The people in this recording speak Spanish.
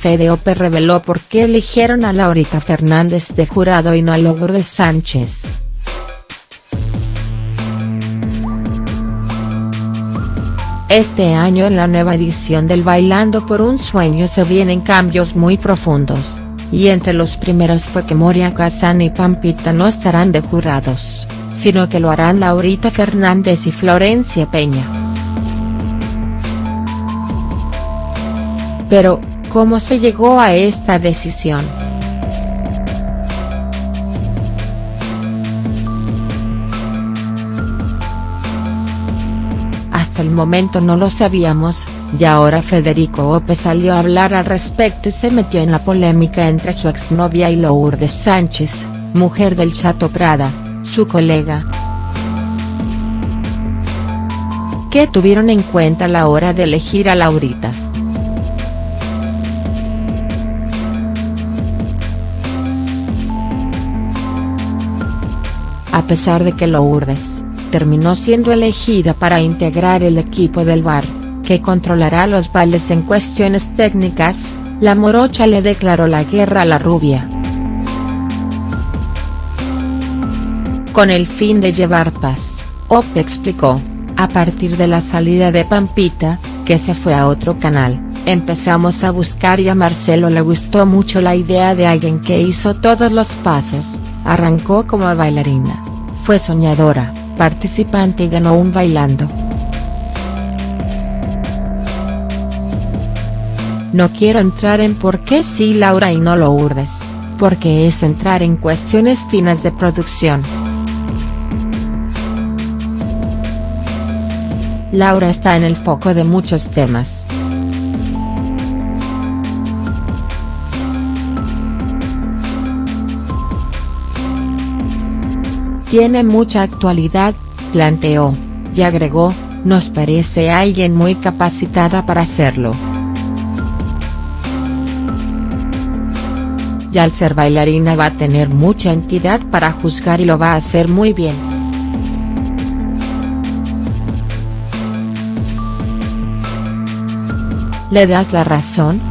Fede Ope reveló por qué eligieron a Laurita Fernández de jurado y no a Lourdes Sánchez. Este año en la nueva edición del Bailando por un Sueño se vienen cambios muy profundos, y entre los primeros fue que Moria Kazan y Pampita no estarán de jurados, sino que lo harán Laurita Fernández y Florencia Peña. Pero, ¿cómo se llegó a esta decisión?. Hasta el momento no lo sabíamos, y ahora Federico Ope salió a hablar al respecto y se metió en la polémica entre su exnovia y Lourdes Sánchez, mujer del Chato Prada, su colega. ¿Qué tuvieron en cuenta a la hora de elegir a Laurita?. A pesar de que Lourdes, terminó siendo elegida para integrar el equipo del bar, que controlará los bailes en cuestiones técnicas, la morocha le declaró la guerra a la rubia. Con el fin de llevar paz, Ope explicó, a partir de la salida de Pampita, que se fue a otro canal, empezamos a buscar y a Marcelo le gustó mucho la idea de alguien que hizo todos los pasos, arrancó como bailarina, fue soñadora, participante y ganó un bailando. No quiero entrar en por qué sí Laura y no lo urdes, porque es entrar en cuestiones finas de producción. Laura está en el foco de muchos temas. Tiene mucha actualidad, planteó, y agregó, nos parece alguien muy capacitada para hacerlo. Y al ser bailarina va a tener mucha entidad para juzgar y lo va a hacer muy bien. ¿Le das la razón?.